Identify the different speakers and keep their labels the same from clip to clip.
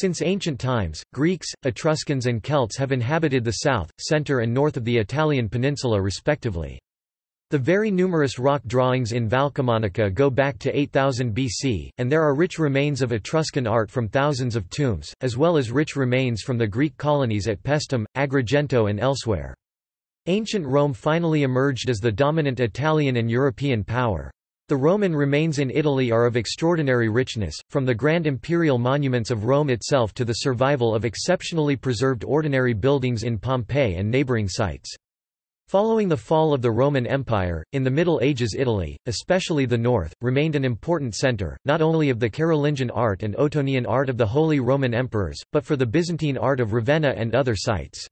Speaker 1: Since ancient times, Greeks, Etruscans and Celts have inhabited the south, center and north of the Italian peninsula respectively. The very numerous rock drawings in Valcamonica go back to 8000 BC, and there are rich remains of Etruscan art from thousands of tombs, as well as rich remains from the Greek colonies at Paestum, Agrigento and elsewhere. Ancient Rome finally emerged as the dominant Italian and European power. The Roman remains in Italy are of extraordinary richness, from the grand imperial monuments of Rome itself to the survival of exceptionally preserved ordinary buildings in Pompeii and neighboring sites. Following the fall of the Roman Empire, in the Middle Ages Italy, especially the north, remained an important centre, not only of the Carolingian art and Ottonian art of the Holy Roman Emperors, but for the Byzantine art of Ravenna and other sites.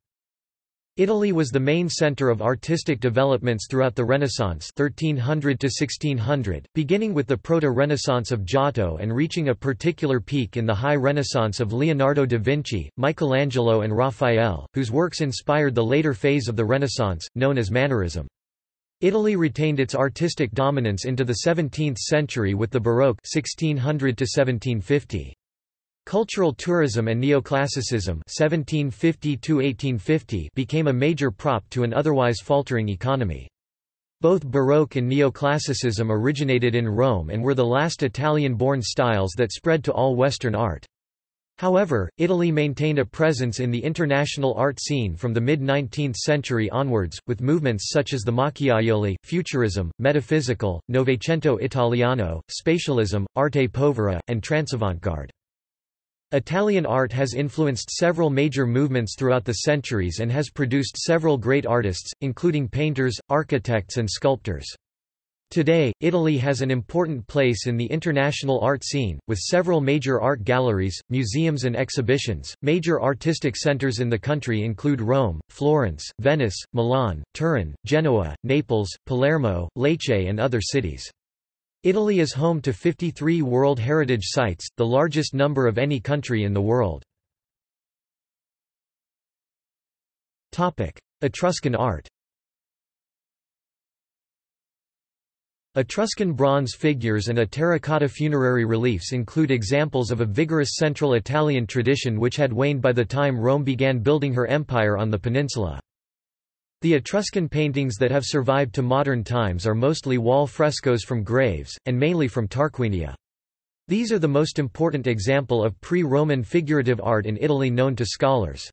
Speaker 1: Italy was the main centre of artistic developments throughout the Renaissance 1300 to 1600, beginning with the Proto-Renaissance of Giotto and reaching a particular peak in the High Renaissance of Leonardo da Vinci, Michelangelo and Raphael, whose works inspired the later phase of the Renaissance, known as Mannerism. Italy retained its artistic dominance into the 17th century with the Baroque 1600 to 1750. Cultural tourism and neoclassicism 1750 became a major prop to an otherwise faltering economy. Both Baroque and neoclassicism originated in Rome and were the last Italian-born styles that spread to all Western art. However, Italy maintained a presence in the international art scene from the mid-19th century onwards, with movements such as the Macchiaioli, Futurism, Metaphysical, Novecento Italiano, Spatialism, Arte Povera, and Transavant-garde. Italian art has influenced several major movements throughout the centuries and has produced several great artists, including painters, architects and sculptors. Today, Italy has an important place in the international art scene, with several major art galleries, museums and exhibitions. Major artistic centers in the country include Rome, Florence, Venice, Milan, Turin, Genoa, Naples, Palermo, Lecce and other cities. Italy is home to 53 World Heritage Sites, the largest number of any country in the world. Etruscan art Etruscan bronze figures and a terracotta funerary reliefs include examples of a vigorous central Italian tradition which had waned by the time Rome began building her empire on the peninsula. The Etruscan paintings that have survived to modern times are mostly wall frescoes from graves, and mainly from Tarquinia. These are the most important example of pre-Roman figurative art in Italy known to scholars.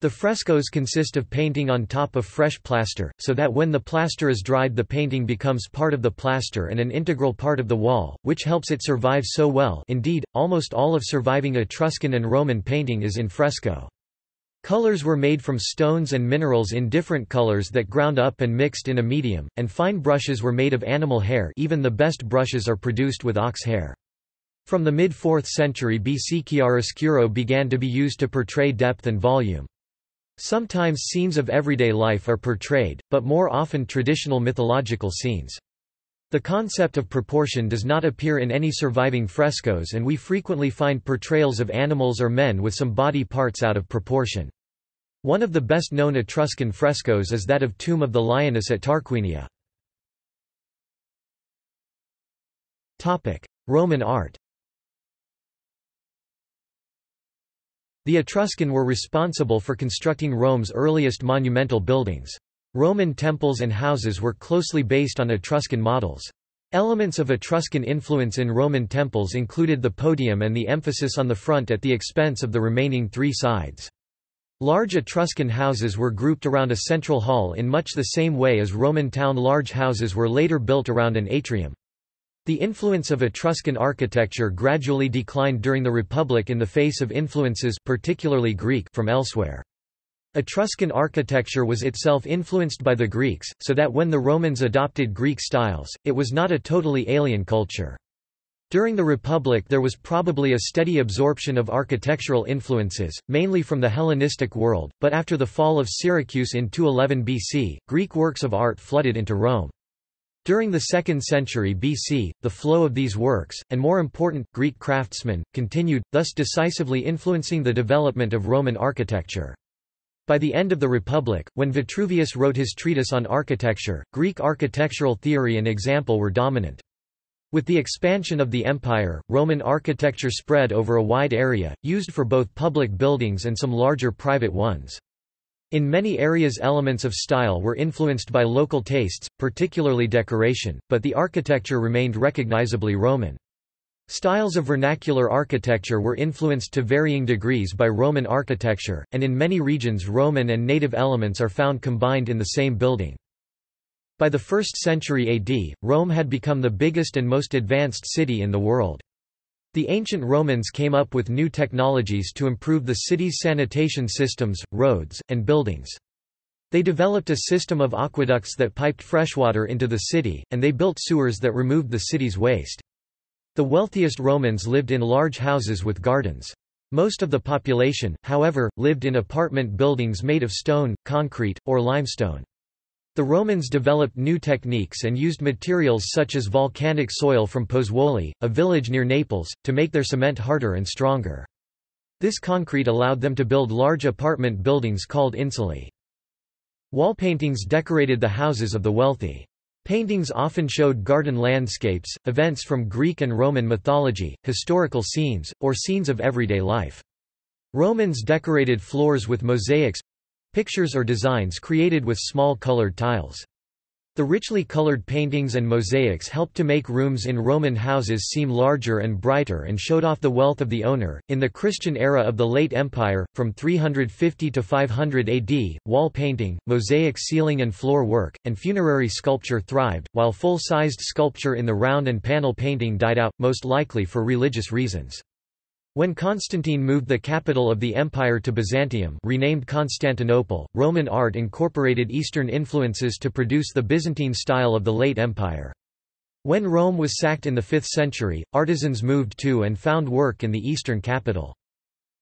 Speaker 1: The frescoes consist of painting on top of fresh plaster, so that when the plaster is dried the painting becomes part of the plaster and an integral part of the wall, which helps it survive so well indeed, almost all of surviving Etruscan and Roman painting is in fresco. Colors were made from stones and minerals in different colors that ground up and mixed in a medium, and fine brushes were made of animal hair even the best brushes are produced with ox hair. From the mid-4th century BC chiaroscuro began to be used to portray depth and volume. Sometimes scenes of everyday life are portrayed, but more often traditional mythological scenes. The concept of proportion does not appear in any surviving frescoes and we frequently find portrayals of animals or men with some body parts out of proportion. One of the best-known Etruscan frescoes is that of Tomb of the Lioness at Tarquinia. Roman art The Etruscan were responsible for constructing Rome's earliest monumental buildings. Roman temples and houses were closely based on Etruscan models. Elements of Etruscan influence in Roman temples included the podium and the emphasis on the front at the expense of the remaining three sides. Large Etruscan houses were grouped around a central hall in much the same way as Roman town large houses were later built around an atrium. The influence of Etruscan architecture gradually declined during the Republic in the face of influences particularly Greek from elsewhere. Etruscan architecture was itself influenced by the Greeks, so that when the Romans adopted Greek styles, it was not a totally alien culture. During the Republic there was probably a steady absorption of architectural influences, mainly from the Hellenistic world, but after the fall of Syracuse in 211 BC, Greek works of art flooded into Rome. During the 2nd century BC, the flow of these works, and more important, Greek craftsmen, continued, thus decisively influencing the development of Roman architecture. By the end of the Republic, when Vitruvius wrote his treatise on architecture, Greek architectural theory and example were dominant. With the expansion of the empire, Roman architecture spread over a wide area, used for both public buildings and some larger private ones. In many areas elements of style were influenced by local tastes, particularly decoration, but the architecture remained recognizably Roman. Styles of vernacular architecture were influenced to varying degrees by Roman architecture, and in many regions Roman and native elements are found combined in the same building. By the 1st century AD, Rome had become the biggest and most advanced city in the world. The ancient Romans came up with new technologies to improve the city's sanitation systems, roads, and buildings. They developed a system of aqueducts that piped freshwater into the city, and they built sewers that removed the city's waste. The wealthiest Romans lived in large houses with gardens. Most of the population, however, lived in apartment buildings made of stone, concrete, or limestone. The Romans developed new techniques and used materials such as volcanic soil from Pozzuoli, a village near Naples, to make their cement harder and stronger. This concrete allowed them to build large apartment buildings called insulae. Wall paintings decorated the houses of the wealthy. Paintings often showed garden landscapes, events from Greek and Roman mythology, historical scenes, or scenes of everyday life. Romans decorated floors with mosaics, pictures or designs created with small colored tiles. The richly colored paintings and mosaics helped to make rooms in Roman houses seem larger and brighter and showed off the wealth of the owner. In the Christian era of the late Empire, from 350 to 500 AD, wall painting, mosaic ceiling and floor work, and funerary sculpture thrived, while full sized sculpture in the round and panel painting died out, most likely for religious reasons. When Constantine moved the capital of the empire to Byzantium renamed Constantinople, Roman art incorporated Eastern influences to produce the Byzantine style of the late empire. When Rome was sacked in the 5th century, artisans moved to and found work in the eastern capital.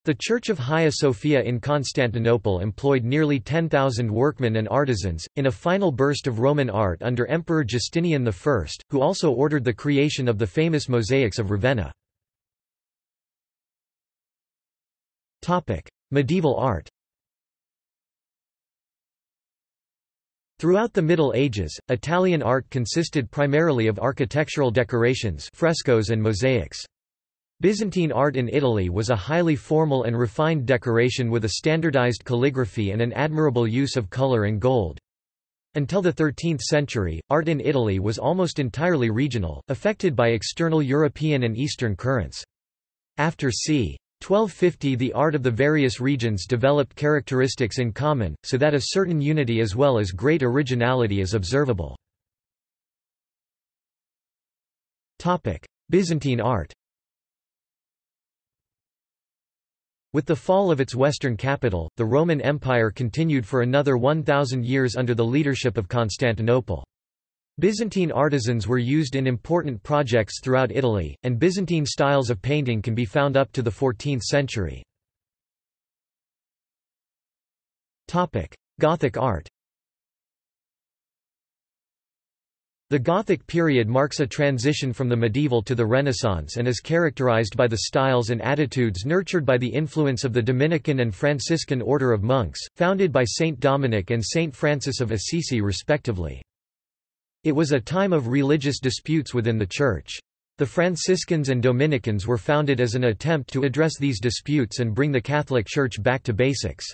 Speaker 1: The Church of Hagia Sophia in Constantinople employed nearly 10,000 workmen and artisans, in a final burst of Roman art under Emperor Justinian I, who also ordered the creation of the famous mosaics of Ravenna. Medieval art Throughout the Middle Ages, Italian art consisted primarily of architectural decorations frescoes and mosaics. Byzantine art in Italy was a highly formal and refined decoration with a standardized calligraphy and an admirable use of color and gold. Until the 13th century, art in Italy was almost entirely regional, affected by external European and Eastern currents. After c. 1250 The art of the various regions developed characteristics in common, so that a certain unity as well as great originality is observable. Byzantine art With the fall of its western capital, the Roman Empire continued for another 1,000 years under the leadership of Constantinople. Byzantine artisans were used in important projects throughout Italy, and Byzantine styles of painting can be found up to the 14th century. Gothic art The Gothic period marks a transition from the medieval to the Renaissance and is characterized by the styles and attitudes nurtured by the influence of the Dominican and Franciscan order of monks, founded by Saint Dominic and Saint Francis of Assisi respectively. It was a time of religious disputes within the Church. The Franciscans and Dominicans were founded as an attempt to address these disputes and bring the Catholic Church back to basics.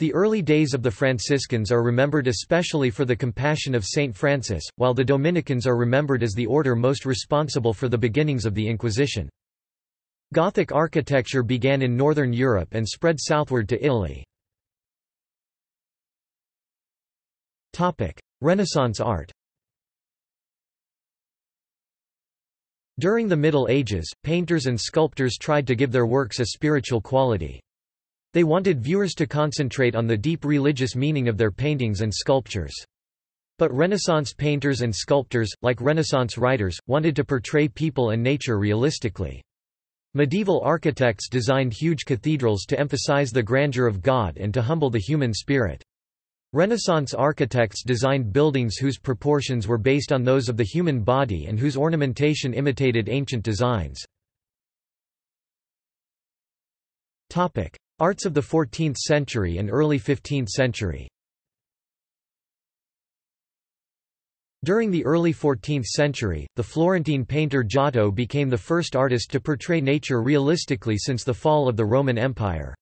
Speaker 1: The early days of the Franciscans are remembered especially for the compassion of Saint Francis, while the Dominicans are remembered as the order most responsible for the beginnings of the Inquisition. Gothic architecture began in northern Europe and spread southward to Italy. Renaissance art During the Middle Ages, painters and sculptors tried to give their works a spiritual quality. They wanted viewers to concentrate on the deep religious meaning of their paintings and sculptures. But Renaissance painters and sculptors, like Renaissance writers, wanted to portray people and nature realistically. Medieval architects designed huge cathedrals to emphasize the grandeur of God and to humble the human spirit. Renaissance architects designed buildings whose proportions were based on those of the human body and whose ornamentation imitated ancient designs. Arts of the 14th century and early 15th century During the early 14th century, the Florentine painter Giotto became the first artist to portray nature realistically since the fall of the Roman Empire.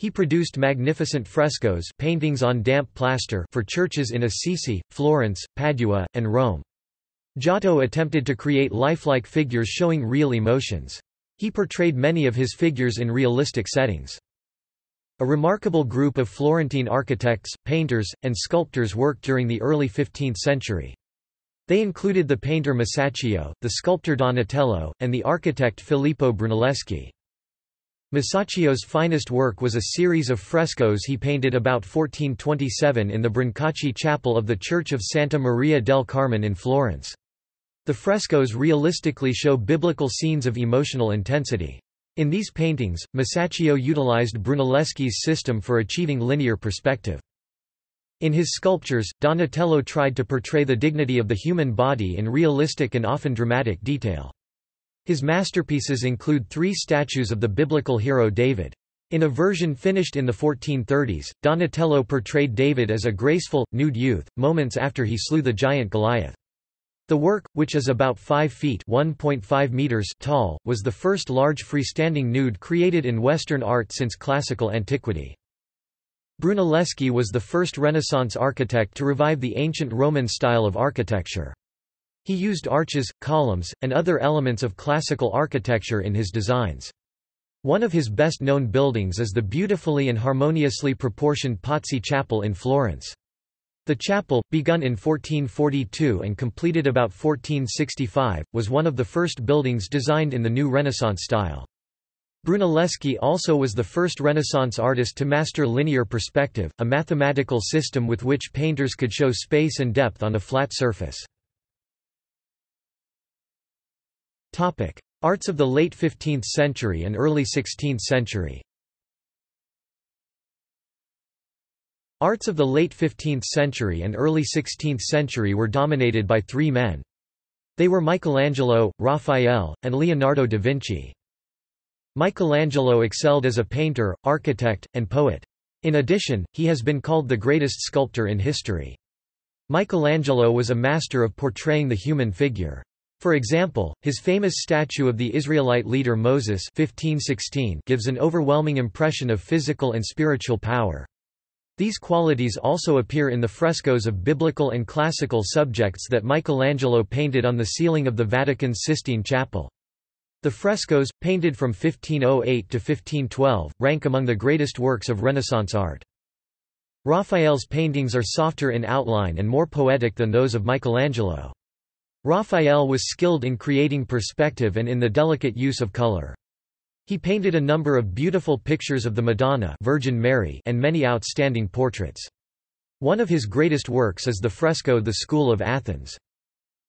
Speaker 1: He produced magnificent frescoes paintings on damp plaster for churches in Assisi, Florence, Padua, and Rome. Giotto attempted to create lifelike figures showing real emotions. He portrayed many of his figures in realistic settings. A remarkable group of Florentine architects, painters, and sculptors worked during the early 15th century. They included the painter Masaccio, the sculptor Donatello, and the architect Filippo Brunelleschi. Masaccio's finest work was a series of frescoes he painted about 1427 in the Brancacci chapel of the Church of Santa Maria del Carmine in Florence. The frescoes realistically show biblical scenes of emotional intensity. In these paintings, Masaccio utilized Brunelleschi's system for achieving linear perspective. In his sculptures, Donatello tried to portray the dignity of the human body in realistic and often dramatic detail. His masterpieces include three statues of the biblical hero David. In a version finished in the 1430s, Donatello portrayed David as a graceful, nude youth, moments after he slew the giant Goliath. The work, which is about 5 feet meters tall, was the first large freestanding nude created in Western art since classical antiquity. Brunelleschi was the first Renaissance architect to revive the ancient Roman style of architecture. He used arches, columns, and other elements of classical architecture in his designs. One of his best-known buildings is the beautifully and harmoniously proportioned Pazzi Chapel in Florence. The chapel, begun in 1442 and completed about 1465, was one of the first buildings designed in the new Renaissance style. Brunelleschi also was the first Renaissance artist to master linear perspective, a mathematical system with which painters could show space and depth on a flat surface. Topic: Arts of the late 15th century and early 16th century. Arts of the late 15th century and early 16th century were dominated by three men. They were Michelangelo, Raphael, and Leonardo da Vinci. Michelangelo excelled as a painter, architect, and poet. In addition, he has been called the greatest sculptor in history. Michelangelo was a master of portraying the human figure. For example, his famous statue of the Israelite leader Moses 1516 gives an overwhelming impression of physical and spiritual power. These qualities also appear in the frescoes of biblical and classical subjects that Michelangelo painted on the ceiling of the Vatican's Sistine Chapel. The frescoes, painted from 1508 to 1512, rank among the greatest works of Renaissance art. Raphael's paintings are softer in outline and more poetic than those of Michelangelo. Raphael was skilled in creating perspective and in the delicate use of color. He painted a number of beautiful pictures of the Madonna Virgin Mary and many outstanding portraits. One of his greatest works is the fresco The School of Athens.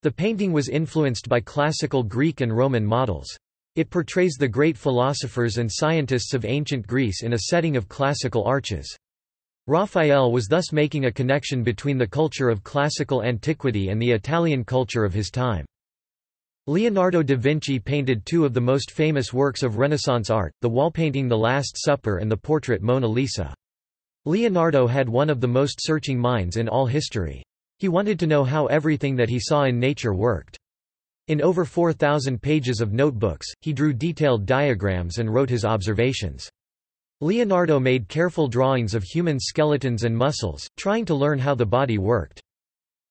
Speaker 1: The painting was influenced by classical Greek and Roman models. It portrays the great philosophers and scientists of ancient Greece in a setting of classical arches. Raphael was thus making a connection between the culture of classical antiquity and the Italian culture of his time. Leonardo da Vinci painted two of the most famous works of Renaissance art, the wall painting The Last Supper and the portrait Mona Lisa. Leonardo had one of the most searching minds in all history. He wanted to know how everything that he saw in nature worked. In over 4,000 pages of notebooks, he drew detailed diagrams and wrote his observations. Leonardo made careful drawings of human skeletons and muscles, trying to learn how the body worked.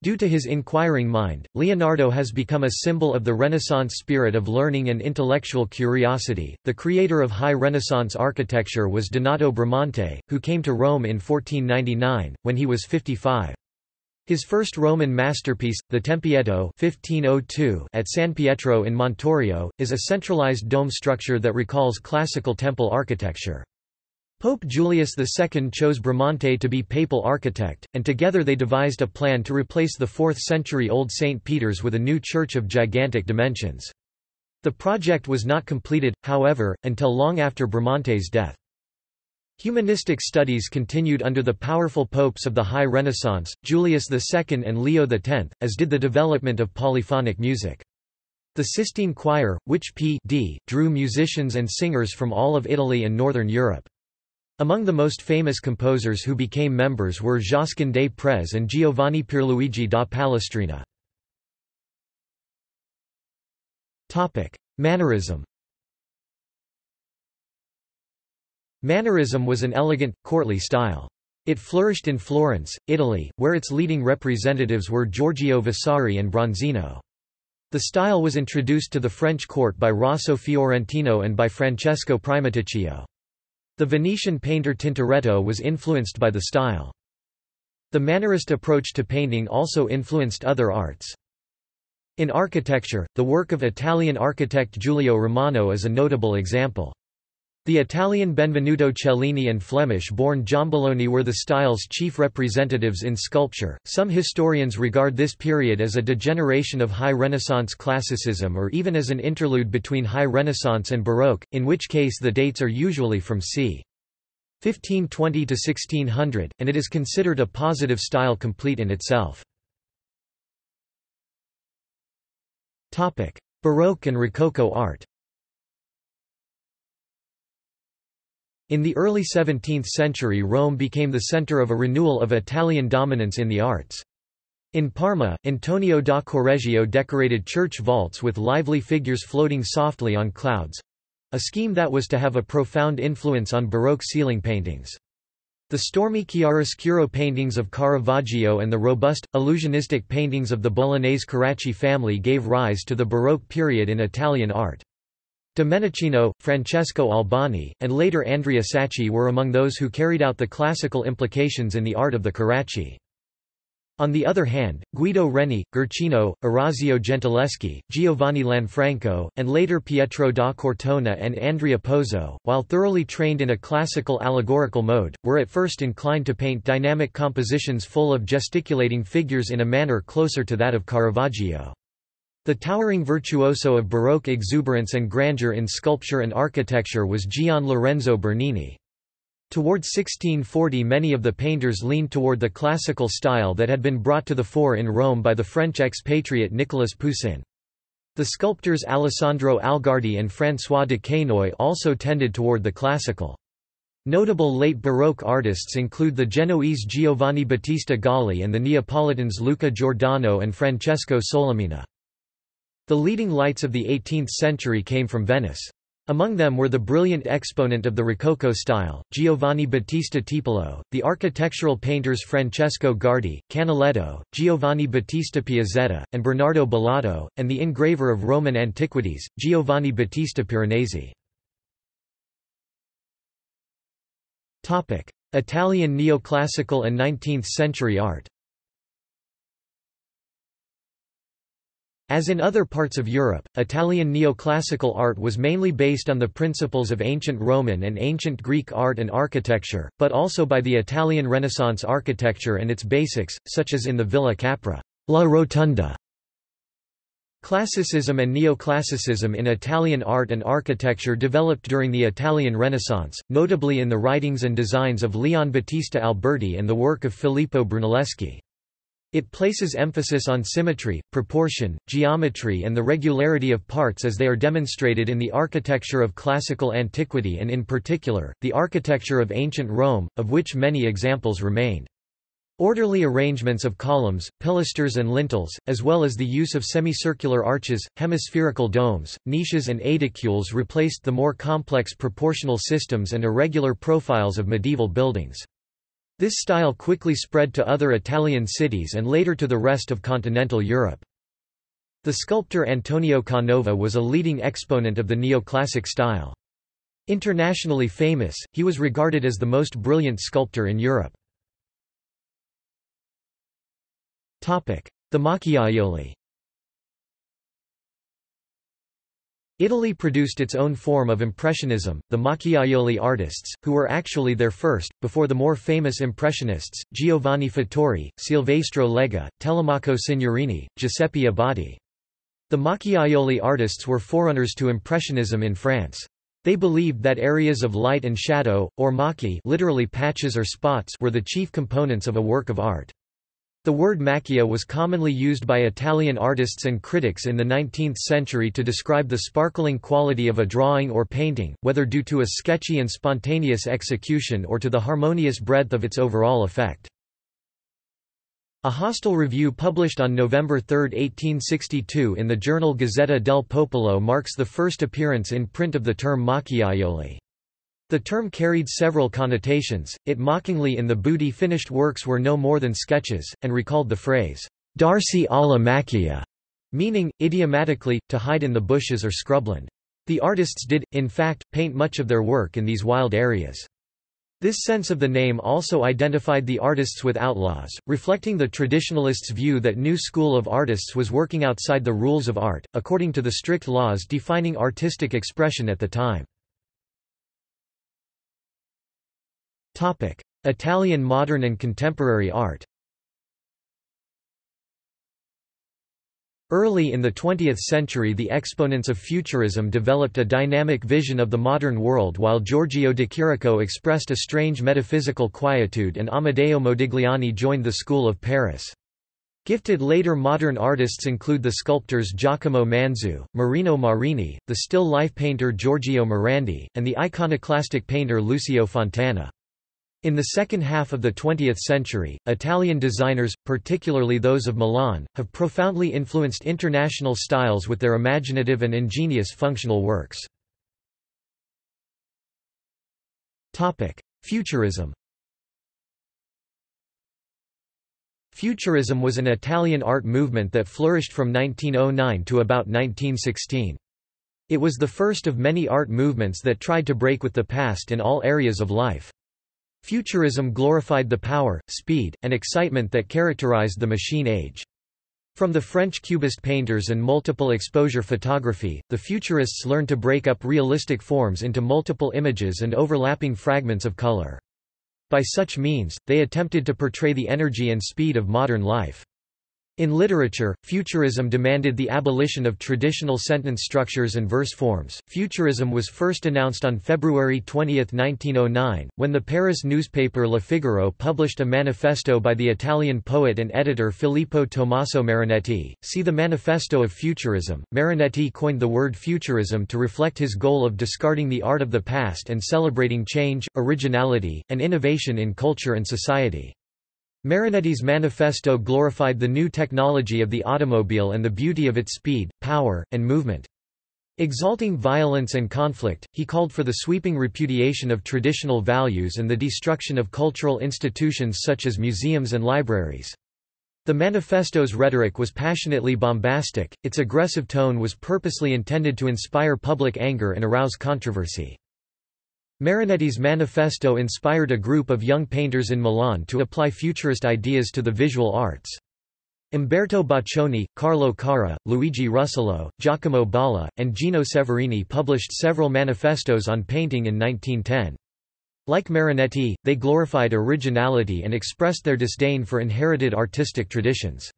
Speaker 1: Due to his inquiring mind, Leonardo has become a symbol of the Renaissance spirit of learning and intellectual curiosity. The creator of high Renaissance architecture was Donato Bramante, who came to Rome in 1499, when he was 55. His first Roman masterpiece, the Tempietto 1502 at San Pietro in Montorio, is a centralized dome structure that recalls classical temple architecture. Pope Julius II chose Bramante to be papal architect, and together they devised a plan to replace the 4th-century-old St. Peter's with a new church of gigantic dimensions. The project was not completed, however, until long after Bramante's death. Humanistic studies continued under the powerful popes of the High Renaissance, Julius II and Leo X, as did the development of polyphonic music. The Sistine Choir, which P. D. drew musicians and singers from all of Italy and Northern Europe. Among the most famous composers who became members were Josquin des Prez and Giovanni Pierluigi da Palestrina. Mannerism Mannerism was an elegant, courtly style. It flourished in Florence, Italy, where its leading representatives were Giorgio Vasari and Bronzino. The style was introduced to the French court by Rosso Fiorentino and by Francesco Primaticcio. The Venetian painter Tintoretto was influenced by the style. The Mannerist approach to painting also influenced other arts. In architecture, the work of Italian architect Giulio Romano is a notable example. The Italian Benvenuto Cellini and Flemish-born Giambologna were the style's chief representatives in sculpture. Some historians regard this period as a degeneration of High Renaissance classicism or even as an interlude between High Renaissance and Baroque, in which case the dates are usually from c. 1520 to 1600, and it is considered a positive style complete in itself. Baroque and Rococo art In the early 17th century Rome became the center of a renewal of Italian dominance in the arts. In Parma, Antonio da Correggio decorated church vaults with lively figures floating softly on clouds—a scheme that was to have a profound influence on Baroque ceiling paintings. The stormy chiaroscuro paintings of Caravaggio and the robust, illusionistic paintings of the Bolognese Carracci family gave rise to the Baroque period in Italian art. Domenichino, Francesco Albani, and later Andrea Sacchi were among those who carried out the classical implications in the art of the Carracci. On the other hand, Guido Reni, Guercino, Orazio Gentileschi, Giovanni Lanfranco, and later Pietro da Cortona and Andrea Pozzo, while thoroughly trained in a classical allegorical mode, were at first inclined to paint dynamic compositions full of gesticulating figures in a manner closer to that of Caravaggio. The towering virtuoso of Baroque exuberance and grandeur in sculpture and architecture was Gian Lorenzo Bernini. Toward 1640 many of the painters leaned toward the classical style that had been brought to the fore in Rome by the French expatriate Nicolas Poussin. The sculptors Alessandro Algardi and François Duquesnoy also tended toward the classical. Notable late Baroque artists include the Genoese Giovanni Battista Gaulli and the Neapolitans Luca Giordano and Francesco Solimena. The leading lights of the 18th century came from Venice. Among them were the brilliant exponent of the Rococo style, Giovanni Battista Tiepolo, the architectural painters Francesco Guardi, Canaletto, Giovanni Battista Piazzetta, and Bernardo Bellotto, and the engraver of Roman antiquities, Giovanni Battista Piranesi. Italian neoclassical and 19th-century art As in other parts of Europe, Italian neoclassical art was mainly based on the principles of ancient Roman and ancient Greek art and architecture, but also by the Italian Renaissance architecture and its basics, such as in the Villa Capra La Rotonda. Classicism and neoclassicism in Italian art and architecture developed during the Italian Renaissance, notably in the writings and designs of Leon Battista Alberti and the work of Filippo Brunelleschi. It places emphasis on symmetry, proportion, geometry and the regularity of parts as they are demonstrated in the architecture of classical antiquity and in particular, the architecture of ancient Rome, of which many examples remain. Orderly arrangements of columns, pilasters and lintels, as well as the use of semicircular arches, hemispherical domes, niches and aedicules replaced the more complex proportional systems and irregular profiles of medieval buildings. This style quickly spread to other Italian cities and later to the rest of continental Europe. The sculptor Antonio Canova was a leading exponent of the neoclassic style. Internationally famous, he was regarded as the most brilliant sculptor in Europe. The Macchiaioli Italy produced its own form of Impressionism, the Macchiaioli artists, who were actually their first, before the more famous Impressionists, Giovanni Fattori, Silvestro Lega, Telemaco Signorini, Giuseppe Abbati. The Macchiaioli artists were forerunners to Impressionism in France. They believed that areas of light and shadow, or macchie literally patches or spots were the chief components of a work of art. The word macchia was commonly used by Italian artists and critics in the 19th century to describe the sparkling quality of a drawing or painting, whether due to a sketchy and spontaneous execution or to the harmonious breadth of its overall effect. A hostile review published on November 3, 1862 in the journal Gazzetta del Popolo marks the first appearance in print of the term macchiaioli. The term carried several connotations, it mockingly in the booty finished works were no more than sketches, and recalled the phrase, Darsi alla macchia, meaning, idiomatically, to hide in the bushes or scrubland. The artists did, in fact, paint much of their work in these wild areas. This sense of the name also identified the artists with outlaws, reflecting the traditionalists' view that new school of artists was working outside the rules of art, according to the strict laws defining artistic expression at the time. Italian modern and contemporary art Early in the 20th century the exponents of Futurism developed a dynamic vision of the modern world while Giorgio de Chirico expressed a strange metaphysical quietude and Amedeo Modigliani joined the school of Paris. Gifted later modern artists include the sculptors Giacomo Manzu, Marino Marini, the still life painter Giorgio Morandi, and the iconoclastic painter Lucio Fontana. In the second half of the 20th century, Italian designers, particularly those of Milan, have profoundly influenced international styles with their imaginative and ingenious functional works. Futurism Futurism was an Italian art movement that flourished from 1909 to about 1916. It was the first of many art movements that tried to break with the past in all areas of life. Futurism glorified the power, speed, and excitement that characterized the machine age. From the French Cubist painters and multiple exposure photography, the Futurists learned to break up realistic forms into multiple images and overlapping fragments of color. By such means, they attempted to portray the energy and speed of modern life. In literature, Futurism demanded the abolition of traditional sentence structures and verse forms. Futurism was first announced on February 20, 1909, when the Paris newspaper Le Figaro published a manifesto by the Italian poet and editor Filippo Tommaso Marinetti. See the Manifesto of Futurism. Marinetti coined the word futurism to reflect his goal of discarding the art of the past and celebrating change, originality, and innovation in culture and society. Marinetti's manifesto glorified the new technology of the automobile and the beauty of its speed, power, and movement. Exalting violence and conflict, he called for the sweeping repudiation of traditional values and the destruction of cultural institutions such as museums and libraries. The manifesto's rhetoric was passionately bombastic, its aggressive tone was purposely intended to inspire public anger and arouse controversy. Marinetti's manifesto inspired a group of young painters in Milan to apply futurist ideas to the visual arts. Umberto Boccioni, Carlo Carrà, Luigi Russolo, Giacomo Balla, and Gino Severini published several manifestos on painting in 1910. Like Marinetti, they glorified originality and expressed their disdain for inherited artistic traditions.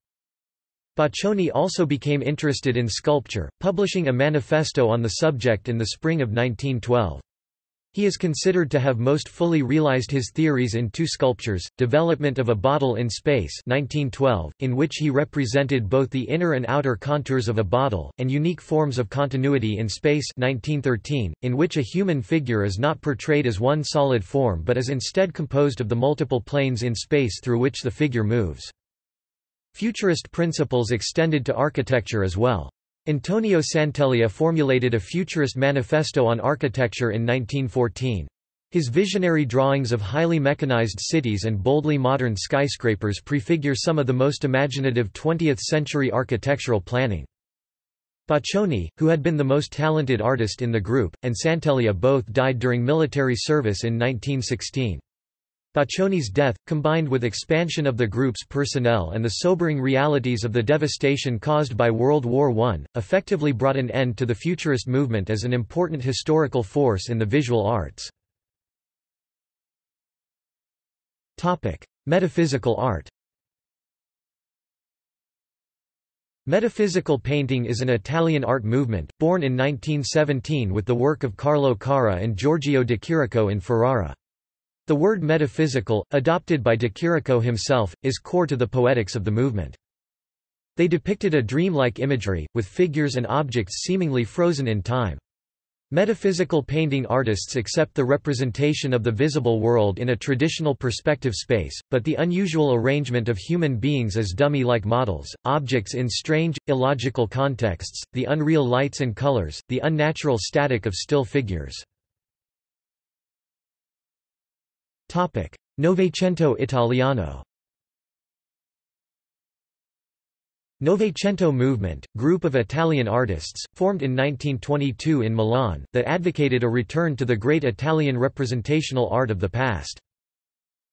Speaker 1: Boccioni also became interested in sculpture, publishing a manifesto on the subject in the spring of 1912. He is considered to have most fully realized his theories in two sculptures, Development of a Bottle in Space 1912, in which he represented both the inner and outer contours of a bottle, and Unique Forms of Continuity in Space 1913, in which a human figure is not portrayed as one solid form but is instead composed of the multiple planes in space through which the figure moves. Futurist principles extended to architecture as well. Antonio Sant'Elia formulated a futurist manifesto on architecture in 1914. His visionary drawings of highly mechanized cities and boldly modern skyscrapers prefigure some of the most imaginative 20th-century architectural planning. Boccioni, who had been the most talented artist in the group, and Sant'Elia both died during military service in 1916. Boccioni's death, combined with expansion of the group's personnel and the sobering realities of the devastation caused by World War I, effectively brought an end to the Futurist movement as an important historical force in the visual arts. Metaphysical art Metaphysical painting is an Italian art movement, born in 1917 with the work of Carlo Carrà and Giorgio de Chirico in Ferrara. The word metaphysical, adopted by de Chirico himself, is core to the poetics of the movement. They depicted a dreamlike imagery, with figures and objects seemingly frozen in time. Metaphysical painting artists accept the representation of the visible world in a traditional perspective space, but the unusual arrangement of human beings as dummy-like models, objects in strange, illogical contexts, the unreal lights and colors, the unnatural static of still figures. Novecento Italiano Novecento movement, group of Italian artists, formed in 1922 in Milan, that advocated a return to the great Italian representational art of the past.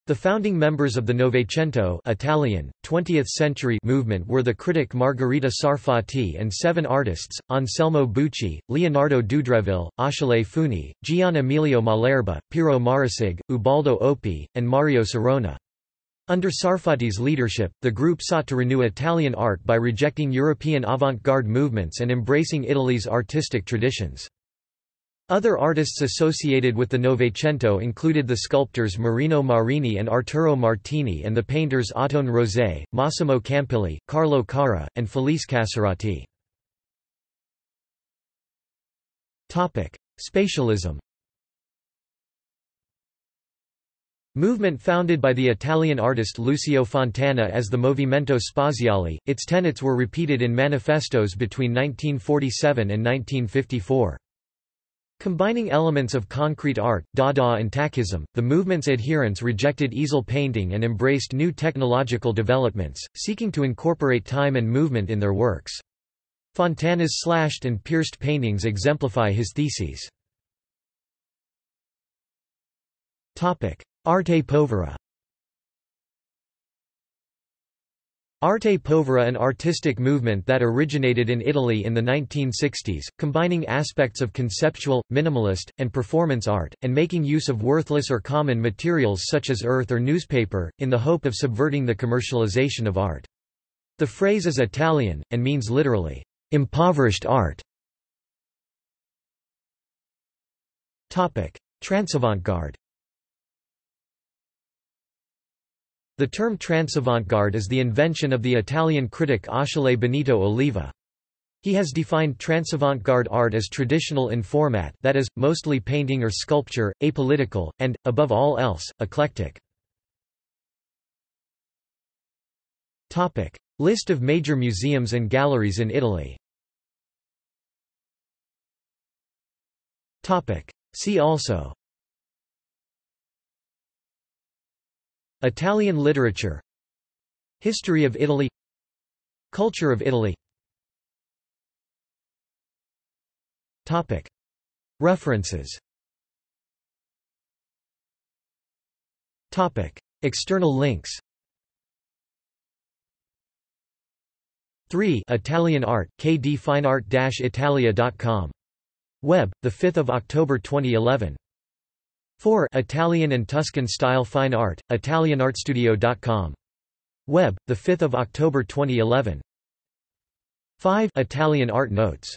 Speaker 1: The founding members of the Novecento Italian, 20th century movement were the critic Margherita Sarfatti and seven artists, Anselmo Bucci, Leonardo Dudreville, Achille Funi, Gian Emilio Malerba, Piero Marussig, Ubaldo Oppi, and Mario Sironi. Under Sarfatti's leadership, the group sought to renew Italian art by rejecting European avant-garde movements and embracing Italy's artistic traditions. Other artists associated with the Novecento included the sculptors Marino Marini and Arturo Martini and the painters Ottone Rosai, Massimo Campigli, Carlo Carrà, and Felice Casorati. Spatialism Movement founded by the Italian artist Lucio Fontana as the Movimento Spaziale, its tenets were repeated in manifestos between 1947 and 1954. Combining elements of concrete art, Dada and Tachism, the movement's adherents rejected easel painting and embraced new technological developments, seeking to incorporate time and movement in their works. Fontana's slashed and pierced paintings exemplify his theses. Arte povera Arte povera an artistic movement that originated in Italy in the 1960s, combining aspects of conceptual, minimalist, and performance art, and making use of worthless or common materials such as earth or newspaper, in the hope of subverting the commercialization of art. The phrase is Italian, and means literally, impoverished art. Transavantgarde The term transavantgarde is the invention of the Italian critic Achille Bonito Oliva. He has defined transavantgarde art as traditional in format that is, mostly painting or sculpture, apolitical, and, above all else, eclectic. List of major museums and galleries in Italy See also Italian literature History of Italy Culture of Italy. Topic. References. Topic. External links. 3 Italian art, kdfineart-italia.com. Web, 5 October 2011 4 Italian and Tuscan style fine art, italianartstudio.com. Web, 5 October 2011 5 Italian art notes